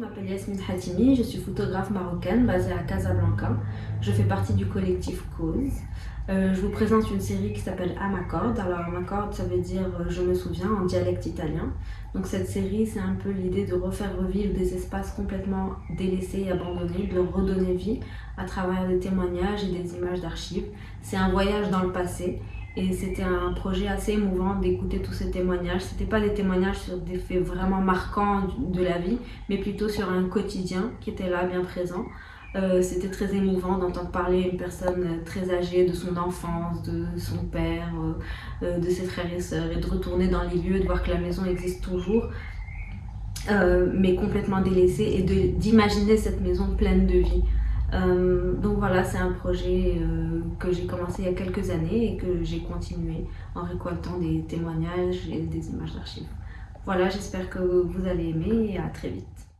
Yasmine Hatimi, je suis photographe marocaine basée à Casablanca. Je fais partie du collectif Cause. Euh, je vous présente une série qui s'appelle À ma corde. Alors à ma corde, ça veut dire euh, je me souviens en dialecte italien. Donc cette série, c'est un peu l'idée de refaire revivre des espaces complètement délaissés et abandonnés, de leur redonner vie à travers des témoignages et des images d'archives. C'est un voyage dans le passé et c'était un projet assez émouvant d'écouter tous ces témoignages. C'était pas des témoignages sur des faits vraiment marquants de la vie, mais plutôt sur un quotidien qui était là, bien présent. Euh, c'était très émouvant d'entendre parler une personne très âgée de son enfance, de son père, euh, euh, de ses frères et sœurs, et de retourner dans les lieux, de voir que la maison existe toujours, mais complètement délaissée, et d'imaginer cette maison pleine de vie. Voilà, c'est un projet euh, que j'ai commencé il y a quelques années et que j'ai continué en récoltant des témoignages et des images d'archives. Voilà, j'espère que vous allez aimer et à très vite.